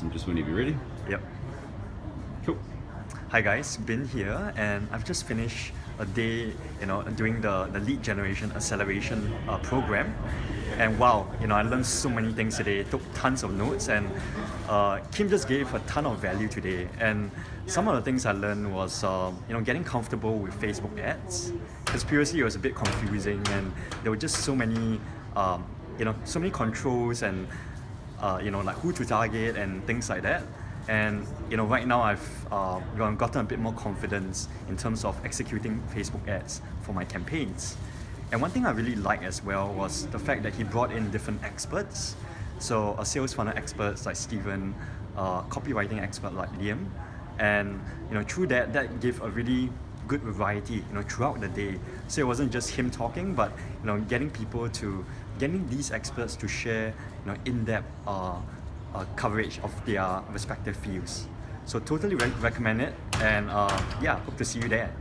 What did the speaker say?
Awesome, just whenever you're ready. Yep. Cool. Hi guys, Bin here, and I've just finished a day, you know, doing the, the lead generation acceleration uh, program. And wow, you know, I learned so many things today, took tons of notes, and uh, Kim just gave a ton of value today. And some of the things I learned was, uh, you know, getting comfortable with Facebook ads. Because previously it was a bit confusing, and there were just so many, um, you know, so many controls and, uh, you know, like who to target and things like that. And you know, right now I've uh, gotten a bit more confidence in terms of executing Facebook ads for my campaigns. And one thing I really liked as well was the fact that he brought in different experts. So a sales funnel expert like Steven, a copywriting expert like Liam, and you know through that that gave a really good variety you know throughout the day. So it wasn't just him talking, but you know getting people to getting these experts to share you know in-depth uh, uh, coverage of their respective fields. So totally re recommend it and uh, yeah, hope to see you there.